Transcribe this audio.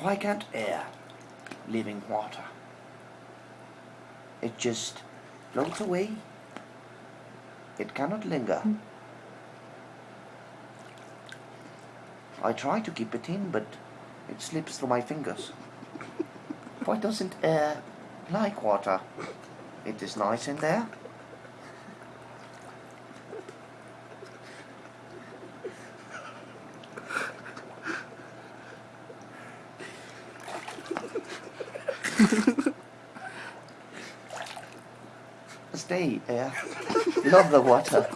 Why can't air live in water? It just floats away. It cannot linger. Hmm. I try to keep it in, but it slips through my fingers. Why doesn't air like water? It is nice in there. Stay, air. Love the water.